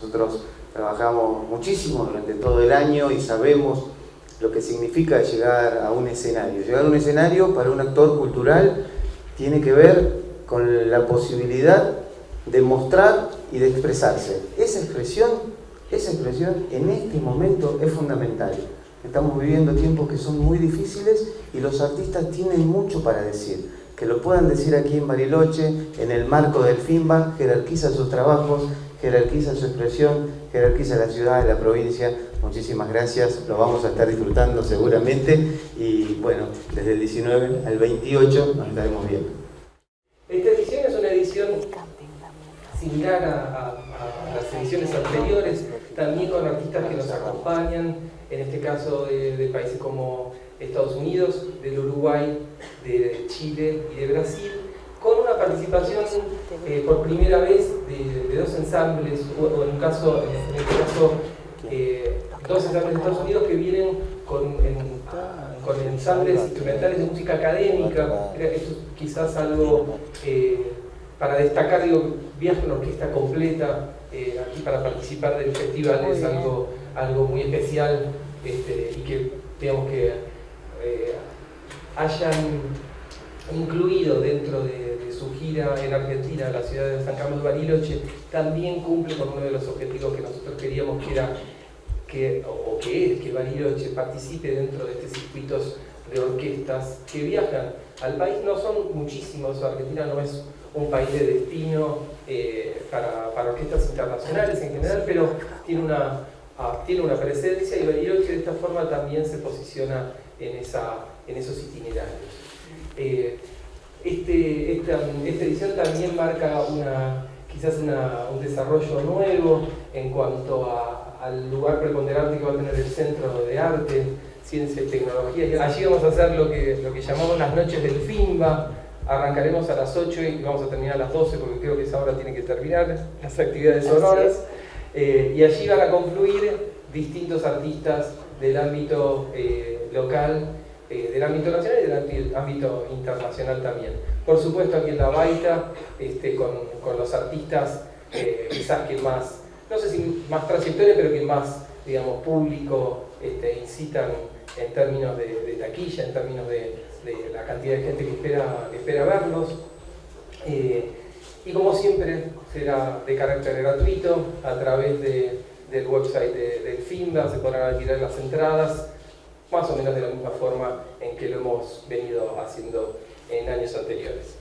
Nosotros trabajamos muchísimo durante todo el año y sabemos lo que significa llegar a un escenario. Llegar a un escenario para un actor cultural tiene que ver con la posibilidad de mostrar y de expresarse. Esa expresión, esa expresión en este momento es fundamental. Estamos viviendo tiempos que son muy difíciles y los artistas tienen mucho para decir. Que lo puedan decir aquí en Bariloche, en el marco del FIMBA, jerarquiza sus trabajos, jerarquiza su expresión, jerarquiza la ciudad, la provincia. Muchísimas gracias, lo vamos a estar disfrutando seguramente y bueno, desde el 19 al 28 nos estaremos viendo. Esta edición es una edición similar a, las ediciones anteriores, también con artistas que nos acompañan, en este caso de, países como Estados Unidos, del Uruguay, de Chile y de Brasil, con una participación eh, por primera vez de, dos ensambles, o, en, en este caso eh, dos ensambles de Estados Unidos que vienen con, con ensambles instrumentales de música académica, esto es quizás algo eh, para destacar, digo, viaje una orquesta completa eh, aquí para participar del festival es algo, algo muy especial este, y que digamos que eh, hayan incluido dentro de, su gira en Argentina, la ciudad de San Carlos de Bariloche, también cumple con uno de los objetivos que nosotros queríamos que era que, o que es que Bariloche participe dentro de estos circuitos de orquestas que viajan al país. No son muchísimos, Argentina no es un país de destino eh, para, para, orquestas internacionales en general, pero tiene una, ah, tiene una presencia y Bariloche de esta forma también se posiciona en, esa, en esos itinerarios. Eh, este, esta, esta, edición también marca una, quizás un desarrollo nuevo en cuanto a, al lugar preponderante que va a tener el Centro de Arte, Ciencia y Tecnología. Allí vamos a hacer lo que, lo que llamamos las noches del FIMBA, Arrancaremos a las 8 y vamos a terminar a las 12 porque creo que esa hora tiene que terminar las actividades sonoras. Eh, y allí van a confluir distintos artistas del ámbito eh, local, eh, del ámbito nacional y del ámbito internacional también. Por supuesto aquí en La Baita, este, con, con, los artistas quizás que más, no sé si más trayectoria, pero que más, digamos, público este, incitan en términos de taquilla, en términos de, de la cantidad de gente que espera, espera verlos. Eh, y como siempre, será de carácter gratuito, a través del website del FINDA se podrán alquilar las entradas, más o menos de la misma forma en que lo hemos venido haciendo en años anteriores.